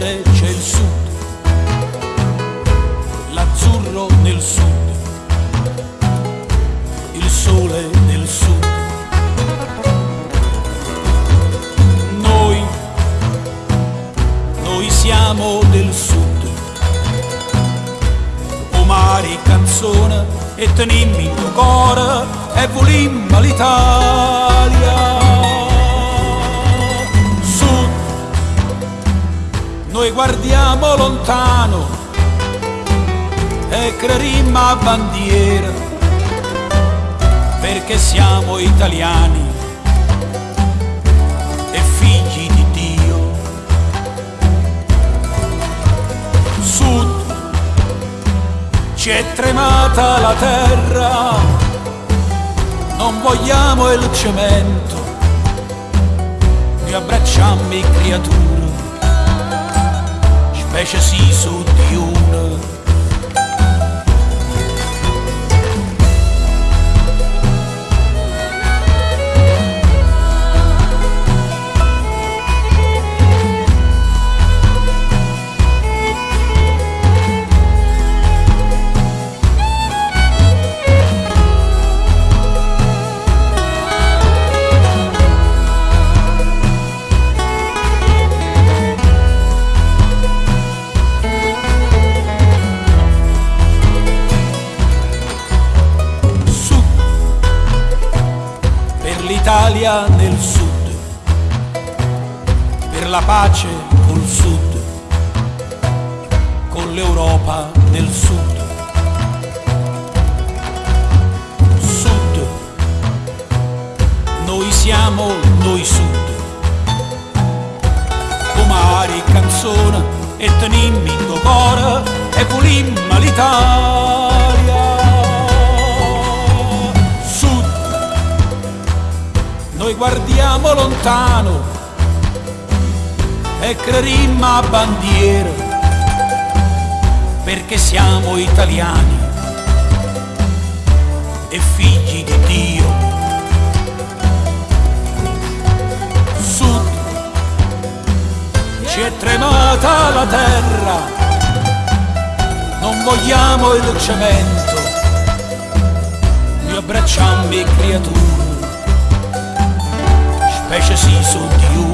cuore c'è il sud, l'azzurro nel sud, il sole nel sud. Noi, noi siamo del sud, o mari canzone e tenimmi il tuo cuore e volimmo l'Italia. Guardiamo lontano e crerimmo a bandiera perché siamo italiani e figli di Dio. Sud, ci è tremata la terra, non vogliamo il cemento, noi abbracciamo i creature, specie sì su di una. l'Italia nel sud, per la pace col sud, con l'Europa nel sud. Sud, noi siamo noi sud, mari canzone e tenimmi in cuore e volimmo l'Italia. Guardiamo lontano e crerimmo a bandiera perché siamo italiani e figli di Dio. Sud, ci è tremata la terra, non vogliamo il cemento, noi abbracciamo i creature, precious He's so dear.